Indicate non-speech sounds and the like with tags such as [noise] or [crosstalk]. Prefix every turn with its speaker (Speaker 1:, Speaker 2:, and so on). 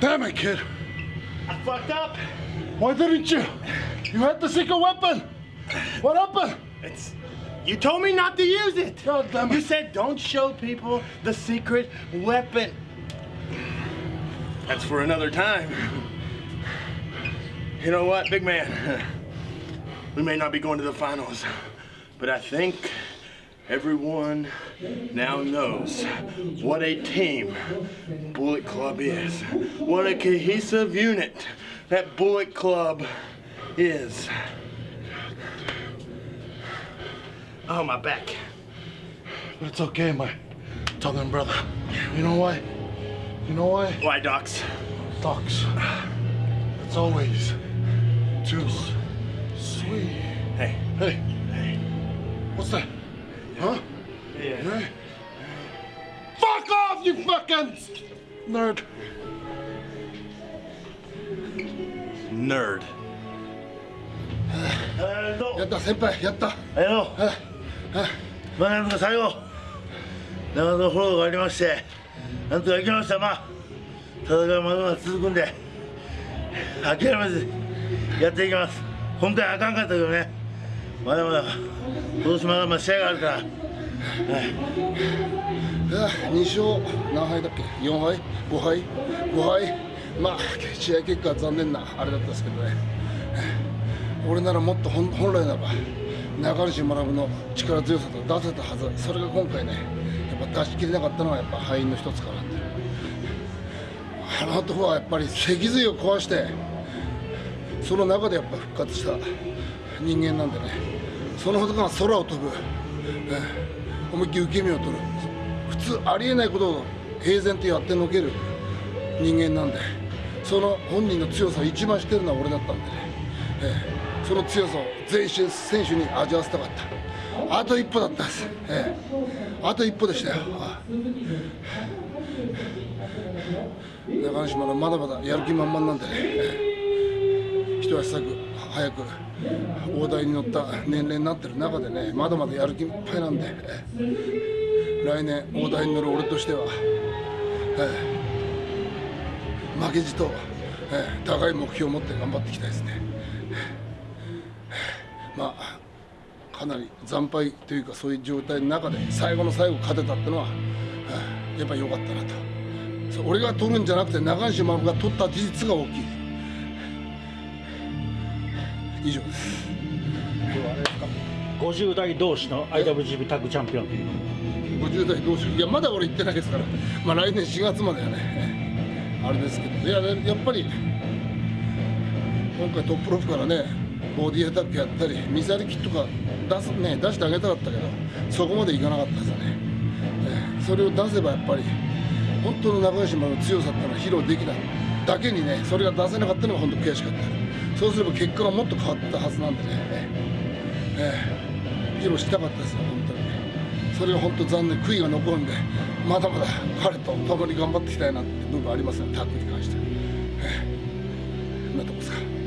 Speaker 1: Damn it, kid.
Speaker 2: I fucked up.
Speaker 1: Why didn't you? You had the secret weapon. What happened?
Speaker 2: It's. You told me not to use it.
Speaker 1: God damn
Speaker 2: You said don't show people the secret weapon. That's for another time. You know what, big man? [laughs] We may not be going to the finals, but I think everyone now knows what a team Bullet Club is. What a cohesive unit that Bullet Club is. Oh, my back.
Speaker 1: But it's okay, my Tongan brother. You know why? You know why?
Speaker 2: Why, Docs?
Speaker 1: Docs. It's always too sweet.
Speaker 2: Hey.
Speaker 1: Hey,
Speaker 2: Hey.
Speaker 1: what's that? Huh?
Speaker 2: Yeah.
Speaker 1: Hey. Fuck off, you fucking nerd.
Speaker 2: Nerd.
Speaker 1: やった、先輩、やった。
Speaker 2: あの、まあ、なんとか最後、長野フォローがありまして、なんとか行きました。まあ、戦いはまだまだ続くんで、諦めずやっていきます。今回あかんかったけどね、まだまだ、今年まだまだ試合があるから、
Speaker 1: あ2勝何敗だっけ？4敗？5敗？5敗？まあ試合結果は残念なあれだったんですけどね。俺ならもっと本来ならば中西学の力強さと出せたはず。それが今回ねやっぱ出し切れなかったのはやっぱ敗因の一つかなってあの男はやっぱり脊髄を壊してその中でやっぱ復活した。人間なんでね。その男が空を飛ぶ、ええ。思いっきり受け身を取る。普通ありえないことを平然とやってのける人間なんで。その本人の強さを一番知ってるのは俺だったんでね、ええ。その強さを全身選手に味わわせたかった。あと一歩だったんです、ええ。あと一歩でしたよ。中西のまだまだやる気満々なんでね、ええ。一足先早く大台に乗った年齢になってる中でねまだまだやる気いっぱいなんで、来年大台に乗る俺としては、ええ。負けじと、ええ。高い目標を持って頑張っていきたいですね。まあかなり惨敗というかそういう状態の中で最後の最後勝てたってのは、やっぱり良かったなと。俺が取るんじゃなくて中西学が取った事実が大きい。以上。です
Speaker 3: 今日はあれですか50代同士の IWGP タッグチャンピオン。という
Speaker 1: 50代どうしよういやまだ俺行ってないですから。まあ来年4月まではね。ええあれですけど。いやねやっぱり今回トップロープからねボディアタックやったりミサイルキットが出す、ね、出してあげたかったけどそこまでいかなかったですよね、ええ。それを出せばやっぱり本当の中西の強さっていうのは披露できない。だけにねそれが出せなかったのが本当悔しかったそうすれば結果がもっと変わったはずなんでね、ええ。披露したかったですよ本当に。ねそれは本当残念悔いが残るんでまだまだ彼と共に頑張っていきたいなって部分ありますねタッグに関して、ええ、こんなとこですか。